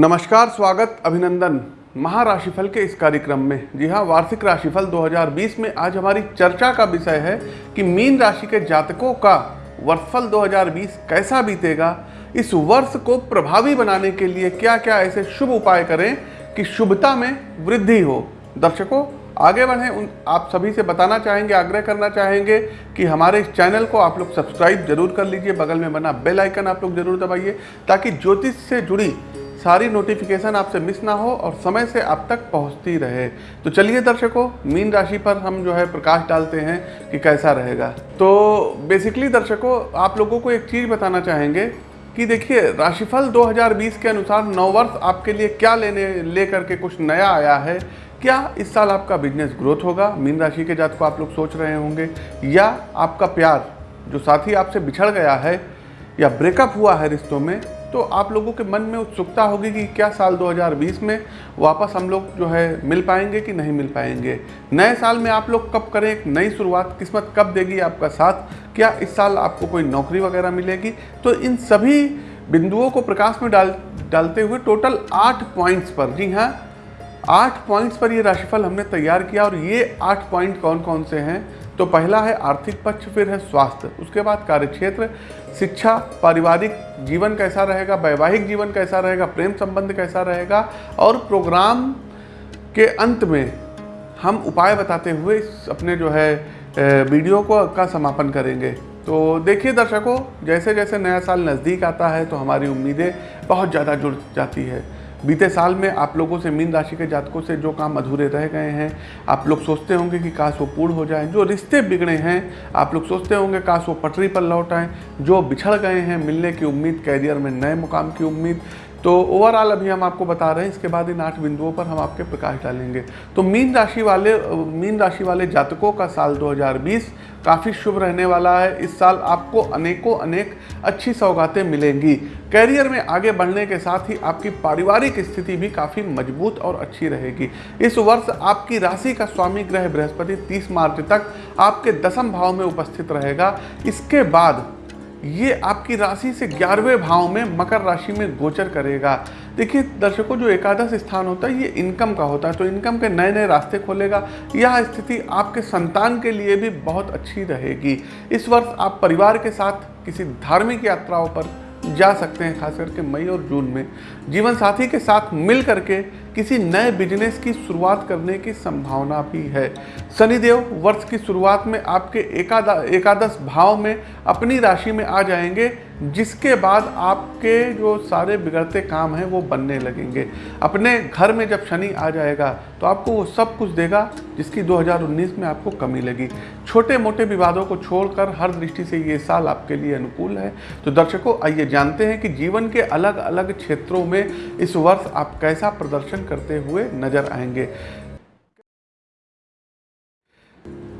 नमस्कार, स्वागत, अभिनंदन। महाराशिफल के इस कार्यक्रम में। जी हाँ वार्षिक राशिफल 2020 में आज हमारी चर्चा का विषय है कि मीन राशि के जातकों का वर्षफल 2020 कैसा बीतेगा, इस वर्ष को प्रभावी बनाने के लिए क्या क्या ऐसे शुभ उपाय करें कि शुभता में वृद्धि हो। दर्शकों, आगे बढ़ें। उन, आप सभी से बताना चाहेंगे, आग्रह करना चाहेंगे कि हमारे इस चैनल को आप लोग सब्सक्राइब ज़रूर कर लीजिए। बगल में बना बेल आइकन आप लोग ज़रूर दबाइए ताकि ज्योतिष से जुड़ी सारी नोटिफिकेशन आपसे मिस ना हो और समय से आप तक पहुँचती रहे। तो चलिए दर्शकों, मीन राशि पर हम जो है प्रकाश डालते हैं कि कैसा रहेगा। तो बेसिकली दर्शकों, आप लोगों को एक चीज़ बताना चाहेंगे कि देखिए, राशिफल 2020 के अनुसार नौ वर्ष आपके लिए क्या लेने, लेकर के कुछ नया आया है? क्या इस साल आपका बिज़नेस ग्रोथ होगा? मीन राशि के जात को आप लोग सोच रहे होंगे। या आपका प्यार, जो साथी आपसे बिछड़ गया है या ब्रेकअप हुआ है रिश्तों में तो आप लोगों के मन में उत्सुकता होगी कि क्या साल 2020 में वापस हम लोग जो है मिल पाएँगे कि नहीं मिल पाएँगे। नए साल में आप लोग कब करें, एक नई शुरुआत किस्मत कब देगी आपका साथ? क्या इस साल आपको कोई नौकरी वगैरह मिलेगी? तो इन सभी बिंदुओं को प्रकाश में डाल, डालते हुए टोटल आठ पॉइंट्स पर, जी हाँ आठ पॉइंट्स पर ये राशिफल हमने तैयार किया और ये आठ पॉइंट कौन कौन से हैं? तो पहला है आर्थिक पक्ष, फिर है स्वास्थ्य, उसके बाद कार्यक्षेत्र शिक्षा, पारिवारिक जीवन कैसा रहेगा, वैवाहिक जीवन कैसा रहेगा, प्रेम संबंध कैसा रहेगा और प्रोग्राम के अंत में हम उपाय बताते हुए अपने जो है वीडियो को का समापन करेंगे। तो देखिए दर्शकों जैसे जैसे नया साल नज़दीक आता है तो हमारी उम्मीदें बहुत ज़्यादा जुड़ जाती है। बीते साल में आप लोगों से मीन राशि के जातकों से जो काम अधूरे रह गए हैं, आप लोग सोचते होंगे कि काश वो पूर्ण हो जाए। जो रिश्ते बिगड़े हैं, आप लोग सोचते होंगे काश वो पटरी पर लौट आएँ। जो बिछड़ गए हैं मिलने की उम्मीद कैरियर में नए मुकाम की उम्मीद तो ओवरऑल अभी हम आपको बता रहे हैं, इसके बाद इन आठ बिंदुओं पर हम आपके प्रकाश डालेंगे। तो मीन राशि वाले, मीन राशि वाले जातकों का साल 2020 काफ़ी शुभ रहने वाला है। इस साल आपको अनेकों, अनेक अच्छी सौगातें मिलेंगी। कैरियर में आगे बढ़ने के साथ ही आपकी पारिवारिक स्थिति भी काफ़ी मज़बूत और अच्छी रहेगी। इस वर्ष आपकी राशि का स्वामी ग्रह बृहस्पति 30 मार्च तक आपके दसम भाव में उपस्थित रहेगा। इसके बाद ये आपकी राशि से ग्यारहवें भाव में मकर राशि में गोचर करेगा। देखिए, दर्शकों, जो एकादश स्थान होता है, ये इनकम का होता है तो इनकम के नए नए रास्ते खोलेगा। यह स्थिति आपके संतान के लिए भी बहुत अच्छी रहेगी। इस वर्ष आप परिवार के साथ किसी धार्मिक यात्राओं पर जा सकते हैं खास करके मई और जून में। जीवन साथी के साथ मिल करके किसी नए बिज़नेस की शुरुआत करने की संभावना भी है। शनिदेव, वर्ष की शुरुआत में आपके एकादा, एकादश भाव में अपनी राशि में आ जाएँगे, जिसके बाद आपके जो सारे बिगड़ते काम हैं, वो बनने लगेंगे। अपने घर में जब शनि आ जाएगा तो आपको वो सब कुछ देगा, जिसकी 2019 में आपको कमी लगी। छोटे मोटे विवादों को छोड़कर हर दृष्टि से ये साल आपके लिए अनुकूल है। तो दर्शकों, आइए जानते हैं कि जीवन के अलग अलग क्षेत्रों में इस वर्ष आप कैसा प्रदर्शन करते हुए नज़र आएँगे।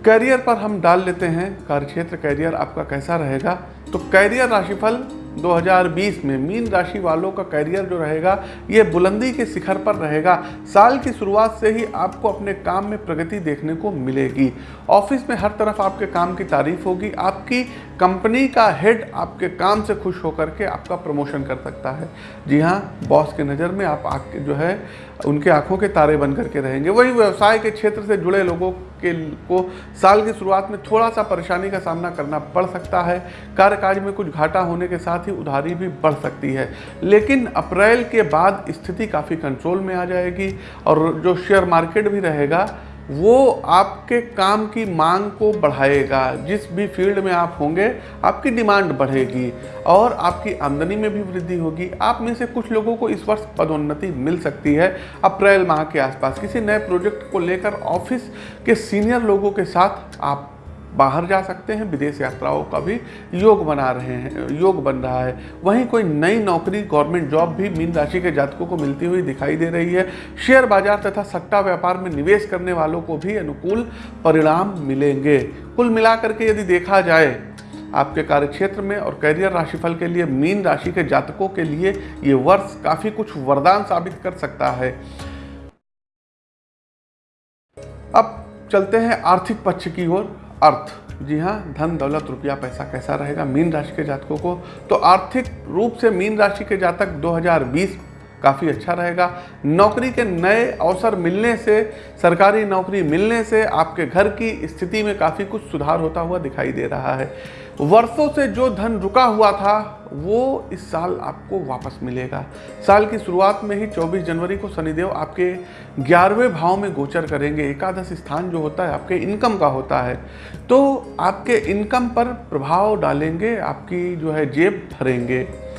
करियर पर हम डाल लेते हैं कार्यक्षेत्र करियर आपका कैसा रहेगा? तो कैरियर राशिफल 2020 में मीन राशि वालों का करियर जो रहेगा, ये बुलंदी के शिखर पर रहेगा। साल की शुरुआत से ही आपको अपने काम में प्रगति देखने को मिलेगी। ऑफ़िस में हर तरफ़ आपके काम की तारीफ़ होगी, आपकी कंपनी का हेड आपके काम से खुश होकर के आपका प्रमोशन कर सकता है। जी हाँ बॉस के नज़र में आप आके जो है, उनके आँखों के तारे बन करके रहेंगे। वही व्यवसाय के क्षेत्र से जुड़े लोगों के को साल की शुरुआत में थोड़ा सा परेशानी का सामना करना पड़ सकता है। कार्यकाज में कुछ घाटा होने के साथ ही उधारी भी बढ़ सकती है। लेकिन अप्रैल के बाद स्थिति काफ़ी कंट्रोल में आ जाएगी और जो शेयर मार्केट भी रहेगा वो आपके काम की मांग को बढ़ाएगा। जिस भी फ़ील्ड में आप होंगे, आपकी डिमांड बढ़ेगी और आपकी आमदनी में भी वृद्धि होगी। आप में से कुछ लोगों को इस वर्ष पदोन्नति मिल सकती है। अप्रैल माह के आसपास किसी नए प्रोजेक्ट को लेकर ऑफ़िस के सीनियर लोगों के साथ आप बाहर जा सकते हैं, विदेश यात्राओं का भी योग बना रहे हैं, योग बन रहा है। वहीं कोई नई नौकरी, गवर्नमेंट जॉब भी मीन राशि के जातकों को मिलती हुई दिखाई दे रही है। शेयर बाज़ार तथा सट्टा व्यापार में निवेश करने वालों को भी अनुकूल परिणाम मिलेंगे। कुल मिलाकर के यदि देखा जाए आपके कार्यक्षेत्र में और करियर राशिफल के लिए, मीन राशि के जातकों के लिए ये वर्ष काफ़ी कुछ वरदान साबित कर सकता है। अब चलते हैं आर्थिक पक्ष की ओर। अर्थ। जी हाँ धन, दौलत, रुपया, पैसा कैसा रहेगा? मीन राशि के जातकों को। तो आर्थिक रूप से मीन राशि के जातक 2020 काफ़ी अच्छा रहेगा। नौकरी के नए अवसर मिलने से, सरकारी नौकरी मिलने से आपके घर की स्थिति में काफ़ी कुछ सुधार होता हुआ दिखाई दे रहा है। वर्षों से जो धन रुका हुआ था, वो इस साल आपको वापस मिलेगा। साल की शुरुआत में ही 24 जनवरी को शनिदेव आपके ग्यारहवें भाव में गोचर करेंगे। एकादश स्थान जो होता है, आपके इनकम का होता है। तो आपके इनकम पर प्रभाव डालेंगे, आपकी जो है जेब भरेंगे।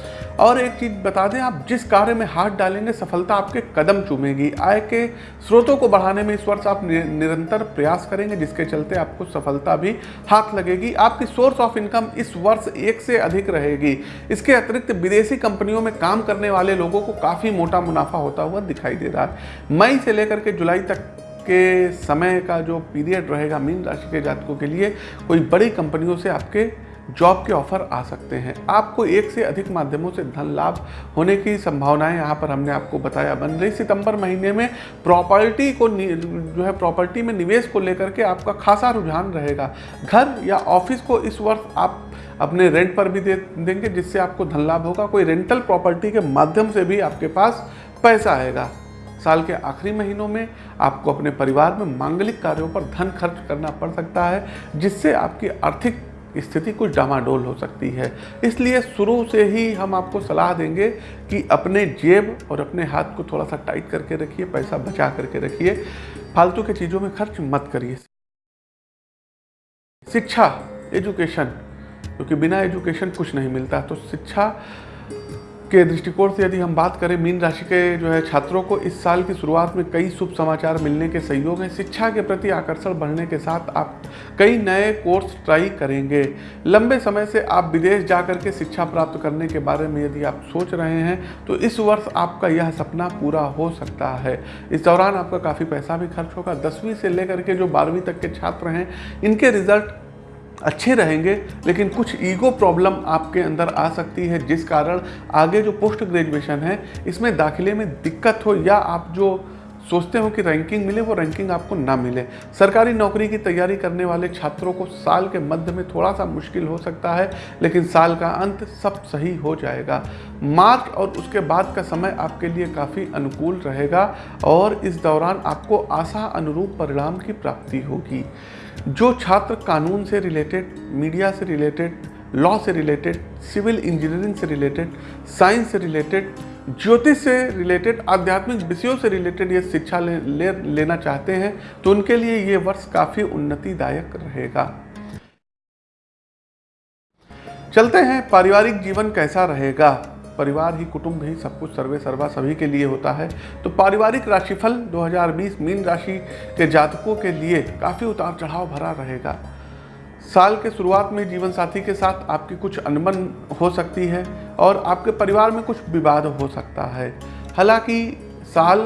और एक चीज़ बता दें, आप जिस कार्य में हाथ डालेंगे, सफलता आपके कदम चूमेगी। आय के स्रोतों को बढ़ाने में इस वर्ष आप निरंतर प्रयास करेंगे, जिसके चलते आपको सफलता भी हाथ लगेगी। आपकी सोर्स ऑफ़ इनकम इस वर्ष एक से अधिक रहेगी। इसके अतिरिक्त विदेशी कंपनियों में काम करने वाले लोगों को काफ़ी मोटा मुनाफा होता हुआ दिखाई दे रहा है। मई से लेकर के जुलाई तक के समय का जो पीरियड रहेगा मीन राशि के जातकों के लिए, कोई बड़ी कंपनियों से आपके जॉब के ऑफ़र आ सकते हैं। आपको एक से अधिक माध्यमों से धन लाभ होने की संभावनाएँ यहाँ पर हमने आपको बताया। बन रही सितंबर महीने में प्रॉपर्टी को जो है प्रॉपर्टी में निवेश को लेकर के आपका खासा रुझान रहेगा। घर या ऑफ़िस को इस वर्ष आप अपने रेंट पर भी दे, देंगे, जिससे आपको धन लाभ होगा। कोई रेंटल प्रॉपर्टी के माध्यम से भी आपके पास पैसा आएगा। साल के आखिरी महीनों में आपको अपने परिवार में मांगलिक कार्यों पर धन खर्च करना पड़ सकता है, जिससे आपकी आर्थिक स्थिति कुछ डामाडोल हो सकती है। इसलिए शुरू से ही हम आपको सलाह देंगे कि अपने जेब और अपने हाथ को थोड़ा सा टाइट करके रखिए, पैसा बचा करके रखिए। फालतू के चीज़ों में खर्च मत करिए। शिक्षा, एजुकेशन, क्योंकि बिना एजुकेशन कुछ नहीं मिलता। तो शिक्षा के दृष्टिकोण से यदि हम बात करें, मीन राशि के जो है छात्रों को, इस साल की शुरुआत में कई शुभ समाचार मिलने के सहयोग हैं। शिक्षा के प्रति आकर्षण बढ़ने के साथ आप कई नए कोर्स ट्राई करेंगे। लंबे समय से आप विदेश जा कर के शिक्षा प्राप्त करने के बारे में यदि आप सोच रहे हैं तो इस वर्ष आपका यह सपना पूरा हो सकता है। इस दौरान आपका काफ़ी पैसा भी खर्च होगा। दसवीं से लेकर के जो बारहवीं तक के छात्र हैं, इनके रिज़ल्ट अच्छे रहेंगे, लेकिन कुछ ईगो प्रॉब्लम आपके अंदर आ सकती है, जिस कारण आगे जो पोस्ट ग्रेजुएशन है, इसमें दाखिले में दिक्कत हो या आप जो सोचते हो कि रैंकिंग मिले, वो रैंकिंग आपको ना मिले। सरकारी नौकरी की तैयारी करने वाले छात्रों को साल के मध्य में थोड़ा सा मुश्किल हो सकता है, लेकिन साल का अंत सब सही हो जाएगा। मार्च और उसके बाद का समय आपके लिए काफ़ी अनुकूल रहेगा और इस दौरान आपको आशा अनुरूप परिणाम की प्राप्ति होगी। जो छात्र कानून से रिलेटेड मीडिया से रिलेटेड लॉ से रिलेटेड सिविल इंजीनियरिंग से रिलेटेड साइंस से रिलेटेड ज्योतिष से रिलेटेड आध्यात्मिक विषयों से रिलेटेड ये शिक्षा ले, ले लेना चाहते हैं तो उनके लिए ये वर्ष काफ़ी उन्नतिदायक रहेगा। चलते हैं पारिवारिक जीवन कैसा रहेगा? परिवार ही कुटुंब ही सब कुछ सर्वे सर्वा सभी के लिए होता है। तो पारिवारिक राशिफल 2020 मीन राशि के जातकों के लिए काफ़ी उतार चढ़ाव भरा रहेगा। साल के शुरुआत में जीवन साथी के साथ आपकी कुछ अनबन हो सकती है और आपके परिवार में कुछ विवाद हो सकता है। हालाँकि साल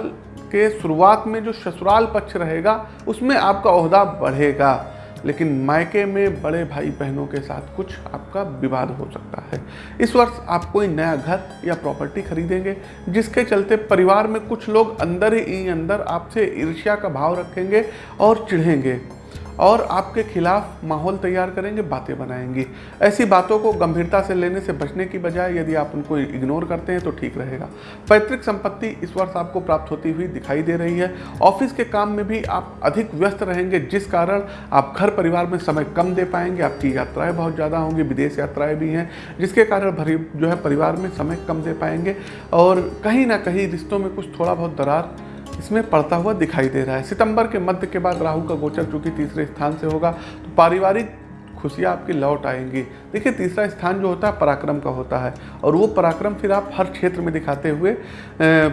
के शुरुआत में जो ससुराल पक्ष रहेगा, उसमें आपका अहदा बढ़ेगा, लेकिन मायके में बड़े भाई बहनों के साथ कुछ आपका विवाद हो सकता है। इस वर्ष आप कोई नया घर या प्रॉपर्टी खरीदेंगे, जिसके चलते परिवार में कुछ लोग अंदर ही अंदर आपसे ईर्ष्या का भाव रखेंगे और चिढ़ेंगे। और आपके खिलाफ माहौल तैयार करेंगे, बातें बनाएँगी। ऐसी बातों को गंभीरता से लेने से बचने की बजाय यदि आप उनको इग्नोर करते हैं तो ठीक रहेगा। पैतृक संपत्ति इस वर्ष आपको प्राप्त होती हुई दिखाई दे रही है। ऑफ़िस के काम में भी आप अधिक व्यस्त रहेंगे, जिस कारण आप घर परिवार में समय कम दे पाएँगे, आपकी यात्राएँ बहुत ज़्यादा होंगी, विदेश यात्राएँ भी हैं, जिसके कारण भरी जो है परिवार में समय कम दे पाएँगे। और कहीं ना कहीं रिश्तों में कुछ थोड़ा बहुत दरार इसमें पड़ता हुआ दिखाई दे रहा है। सितंबर के मध्य के बाद राहु का गोचर चूँकि तीसरे स्थान से होगा तो पारिवारिक खुशियाँ आपकी लौट आएँगी। देखिए, तीसरा स्थान जो होता है, पराक्रम का होता है, और वो पराक्रम फिर आप हर क्षेत्र में दिखाते हुए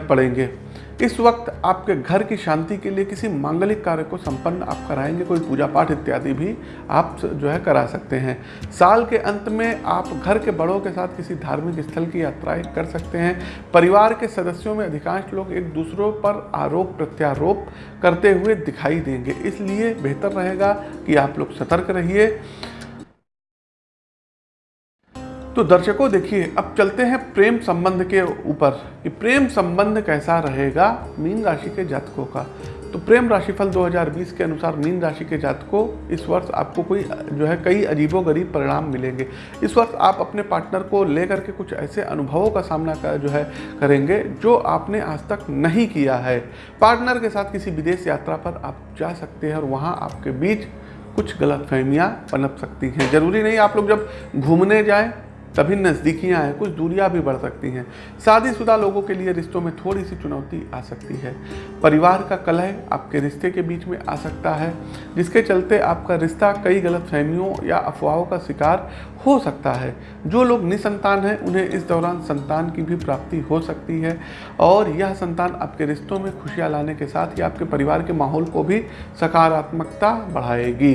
पड़ेंगे। इस वक्त आपके घर की शांति के लिए किसी मांगलिक कार्य को संपन्न आप कराएँगे, कोई पूजा पाठ इत्यादि भी आप जो है करा सकते हैं। साल के अंत में आप घर के बड़ों के साथ किसी धार्मिक स्थल की यात्राएँ कर सकते हैं। परिवार के सदस्यों में अधिकांश लोग एक दूसरों पर आरोप प्रत्यारोप करते हुए दिखाई देंगे। इसलिए बेहतर रहेगा कि आप लोग सतर्क रहिए। तो दर्शकों, देखिए, अब चलते हैं प्रेम संबंध के ऊपर कि प्रेम संबंध कैसा रहेगा मीन राशि के जातकों का। तो प्रेम राशिफल 2020 के अनुसार मीन राशि के जातकों, इस वर्ष आपको कोई, जो है, कई अजीबोगरीब परिणाम मिलेंगे। इस वर्ष आप अपने पार्टनर को लेकर के कुछ ऐसे अनुभवों का सामना कर जो है, करेंगे, जो आपने आज तक नहीं किया है। पार्टनर के साथ किसी विदेश यात्रा पर आप जा सकते हैं और वहाँ आपके बीच कुछ गलत फहमियाँ पनप सकती हैं। ज़रूरी नहीं आप लोग जब घूमने जाएँ तभी नज़दीकियाँ हैं, कुछ दूरियाँ भी बढ़ सकती हैं। शादीशुदा लोगों के लिए रिश्तों में थोड़ी सी चुनौती आ सकती है। परिवार का कलह आपके रिश्ते के बीच में आ सकता है, जिसके चलते आपका रिश्ता कई गलत फहमियों या अफवाहों का शिकार हो सकता है। जो लोग निसंतान हैं, उन्हें इस दौरान संतान की भी प्राप्ति हो सकती है, और यह संतान आपके रिश्तों में खुशियाँ लाने के साथ ही आपके परिवार के माहौल को भी सकारात्मकता बढ़ाएगी।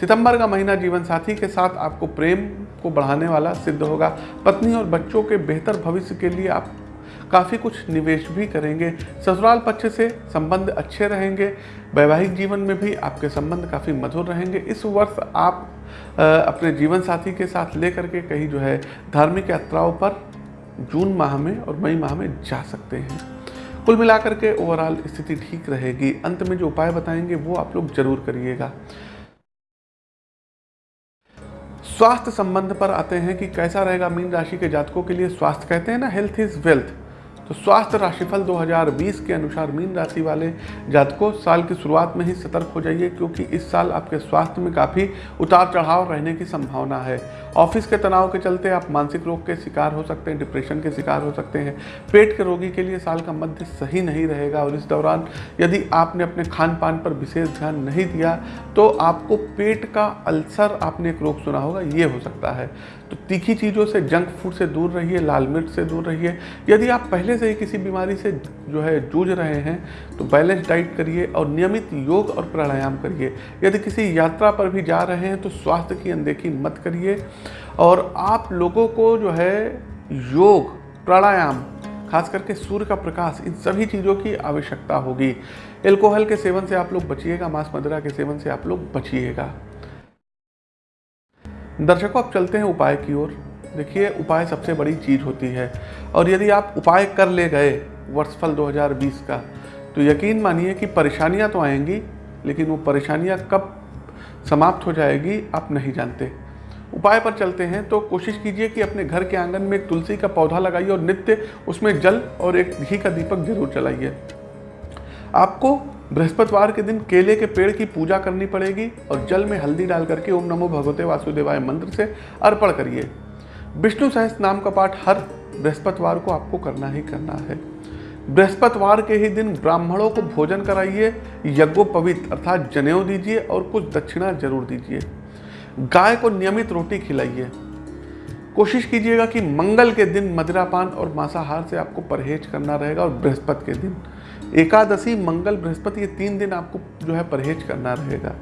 सितंबर का महीना जीवन साथी के साथ आपको प्रेम को बढ़ाने वाला सिद्ध होगा। पत्नी और बच्चों के बेहतर भविष्य के लिए आप काफ़ी कुछ निवेश भी करेंगे। ससुराल पक्ष से संबंध अच्छे रहेंगे। वैवाहिक जीवन में भी आपके संबंध काफ़ी मधुर रहेंगे। इस वर्ष आप अपने जीवन साथी के साथ लेकर के कहीं जो है धार्मिक यात्राओं पर जून माह में और मई माह में जा सकते हैं। कुल मिलाकर के ओवरऑल स्थिति ठीक रहेगी। अंत में जो उपाय बताएँगे वो आप लोग ज़रूर करिएगा। स्वास्थ्य संबंध पर आते हैं कि कैसा रहेगा मीन राशि के जातकों के लिए स्वास्थ्य कहते हैं ना हेल्थ इज़ वेल्थ तो स्वास्थ्य राशिफल 2020 के अनुसार मीन राशि वाले जातकों साल की शुरुआत में ही सतर्क हो जाइए, क्योंकि इस साल आपके स्वास्थ्य में काफ़ी उतार चढ़ाव रहने की संभावना है। ऑफ़िस के तनाव के चलते आप मानसिक रोग के शिकार हो सकते हैं, डिप्रेशन के शिकार हो सकते हैं। पेट के रोगी के लिए साल का मध्य सही नहीं रहेगा और इस दौरान यदि आपने अपने खान पान पर विशेष ध्यान नहीं दिया तो आपको पेट का अल्सर आपने एक रोग सुना होगा, ये हो सकता है। तो तीखी चीज़ों से जंक फ़ूड से दूर रहिए, लाल मिर्च से दूर रहिए। यदि आप पहले से ही किसी बीमारी से जो है, जूझ रहे हैं तो बैलेंस डाइट करिए और नियमित योग और प्राणायाम करिए। यदि किसी यात्रा पर भी जा रहे हैं तो स्वास्थ्य की अनदेखी मत करिए। और आप लोगों को जो है, योग, प्राणायाम, खास करके सूर्य का प्रकाश, इन सभी चीज़ों की आवश्यकता होगी। एल्कोहल के सेवन से आप लोग बचिएगा, मांस मदिरा के सेवन से आप लोग बचिएगा। दर्शकों अब चलते हैं उपाय की ओर। देखिए, उपाय सबसे बड़ी चीज़ होती है। और यदि आप उपाय कर ले गए वर्षफल 2020 का तो यकीन मानिए कि परेशानियाँ तो आएँगी, लेकिन वो परेशानियाँ कब समाप्त हो जाएगी, आप नहीं जानते। उपाय पर चलते हैं तो कोशिश कीजिए कि अपने घर के आँगन में एक तुलसी का पौधा लगाइए और नित्य उसमें जल और एक घी का दीपक ज़रूर चलाइए आपको बृहस्पतिवार के दिन केले के पेड़ की पूजा करनी पड़ेगी और जल में हल्दी डाल करके ओम नमो भगवते वासुदेवाय मंत्र से अर्पण करिए। विष्णु सहस नाम का पाठ हर बृहस्पतिवार को आपको करना ही करना है। बृहस्पतिवार के ही दिन ब्राह्मणों को भोजन कराइए यज्ञोपवित अर्थात जनेऊ दीजिए और कुछ दक्षिणा ज़रूर दीजिए। गाय को नियमित रोटी खिलाइए। कोशिश कीजिएगा कि मंगल के दिन मदिरापान और मांसाहार से आपको परहेज करना रहेगा और बृहस्पति के दिन एकादशी, मंगल, बृहस्पति, ये तीन दिन आपको जो है परहेज करना रहेगा।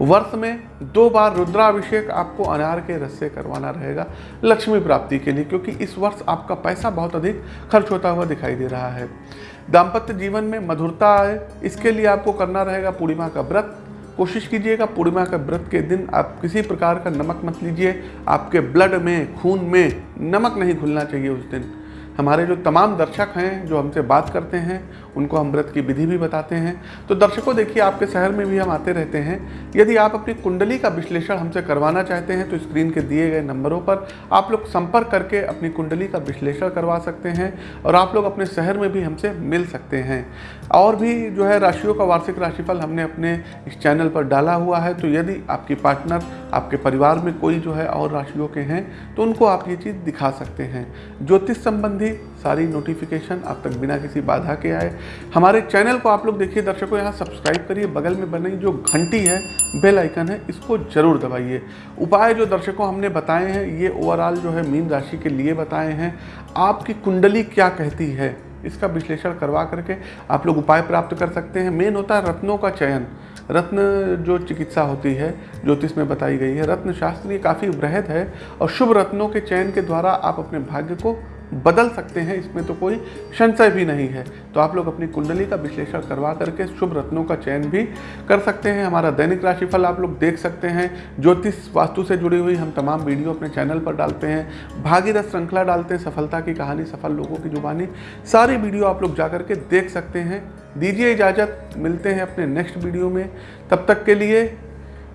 वर्ष में दो बार रुद्राभिषेक आपको अनार के रस से करवाना रहेगा, लक्ष्मी प्राप्ति के लिए, क्योंकि इस वर्ष आपका पैसा बहुत अधिक खर्च होता हुआ दिखाई दे रहा है। दाम्पत्य जीवन में मधुरता आए, इसके लिए आपको करना रहेगा पूर्णिमा का व्रत। कोशिश कीजिएगा पूर्णिमा के व्रत के दिन आप किसी प्रकार का नमक मत लीजिए, आपके ब्लड में, खून में नमक नहीं घुलना चाहिए उस दिन। हमारे जो तमाम दर्शक हैं जो हमसे बात करते हैं उनको हम व्रत की विधि भी बताते हैं। तो दर्शकों, देखिए, आपके शहर में भी हम आते रहते हैं। यदि आप अपनी कुंडली का विश्लेषण हमसे करवाना चाहते हैं तो स्क्रीन के दिए गए नंबरों पर आप लोग संपर्क करके अपनी कुंडली का विश्लेषण करवा सकते हैं और आप लोग अपने शहर में भी हमसे मिल सकते हैं। और भी जो है, राशियों का वार्षिक राशिफल हमने अपने इस चैनल पर डाला हुआ है। तो यदि आपकी पार्टनर, आपके परिवार में कोई जो है और राशियों के हैं तो उनको आप ये चीज़ दिखा सकते हैं। ज्योतिष संबंधी सारी नोटिफिकेशन आप तक बिना किसी बाधा के आए। हमारे चैनल को आप लोग देखिए, दर्शकों, यहाँ सब्सक्राइब करिए, बगल में बनी जो घंटी है, बेल आइकन है, इसको ज़रूर दबाइए। उपाय जो दर्शकों हमने बताए हैं, ये ओवरऑल जो है मीन राशि के लिए बताए हैं। आपकी कुंडली क्या कहती है, इसका विश्लेषण करवा करके आप लोग उपाय प्राप्त कर सकते हैं। मेन होता है रत्नों का चयन। रत्न जो चिकित्सा होती है, ज्योतिष में बताई गई है रत्न शास्त्र ये काफ़ी वृहद है और शुभ रत्नों के चयन के द्वारा आप अपने भाग्य को बदल सकते हैं, इसमें तो कोई संशय भी नहीं है। तो आप लोग अपनी कुंडली का विश्लेषण करवा करके शुभ रत्नों का चयन भी कर सकते हैं। हमारा दैनिक राशिफल आप लोग देख सकते हैं। ज्योतिष वास्तु से जुड़ी हुई हम तमाम वीडियो अपने चैनल पर डालते हैं। भागीरथ श्रृंखला डालते हैं, सफलता की कहानी, सफल लोगों की जुबानी, सारी वीडियो आप लोग जा करके देख सकते हैं। दीजिए इजाज़त, मिलते हैं अपने नेक्स्ट वीडियो में। तब तक के लिए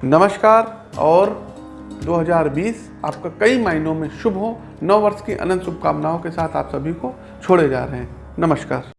नमस्कार और 2020 आपका कई मायनों में शुभ हो। नौ वर्ष की अनंत शुभकामनाओं के साथ आप सभी को छोड़े जा रहे हैं। नमस्कार।